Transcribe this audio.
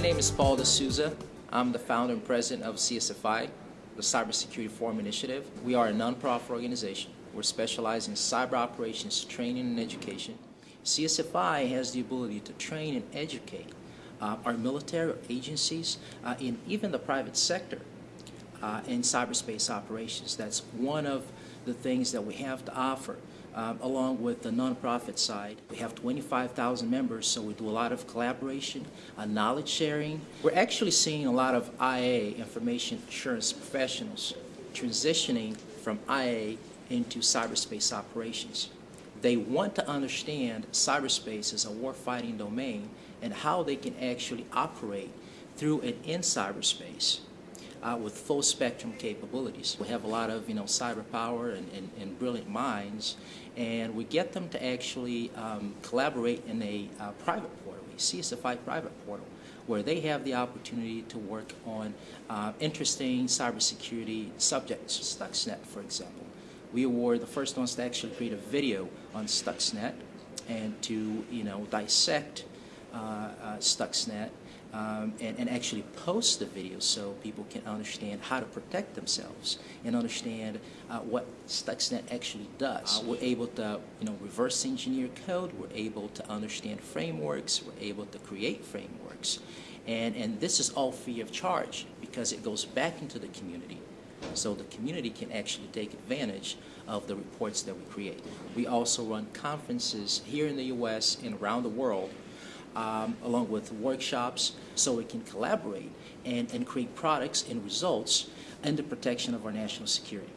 name is Paul de Souza. I'm the founder and president of CSFI, the Cybersecurity Forum Initiative. We are a nonprofit organization. We're specialized in cyber operations training and education. CSFI has the ability to train and educate uh, our military agencies uh, and even the private sector uh, in cyberspace operations. That's one of the things that we have to offer. Um, along with the nonprofit side. We have 25,000 members, so we do a lot of collaboration, uh, knowledge sharing. We're actually seeing a lot of IA, information assurance professionals, transitioning from IA into cyberspace operations. They want to understand cyberspace as a warfighting domain and how they can actually operate through and in cyberspace uh, with full spectrum capabilities. We have a lot of you know cyber power and, and, and brilliant minds, and we get them to actually um, collaborate in a uh, private portal, a CSFI private portal, where they have the opportunity to work on uh, interesting cybersecurity subjects, Stuxnet, for example. We were the first ones to actually create a video on Stuxnet and to you know dissect uh, uh, Stuxnet um, and, and, actually post the video so people can understand how to protect themselves and understand uh, what Stuxnet actually does. Uh, we're able to, you know, reverse engineer code. We're able to understand frameworks. We're able to create frameworks, and and this is all free of charge because it goes back into the community. So the community can actually take advantage of the reports that we create. We also run conferences here in the U.S. and around the world um, along with workshops so we can collaborate and, and create products and results in the protection of our national security.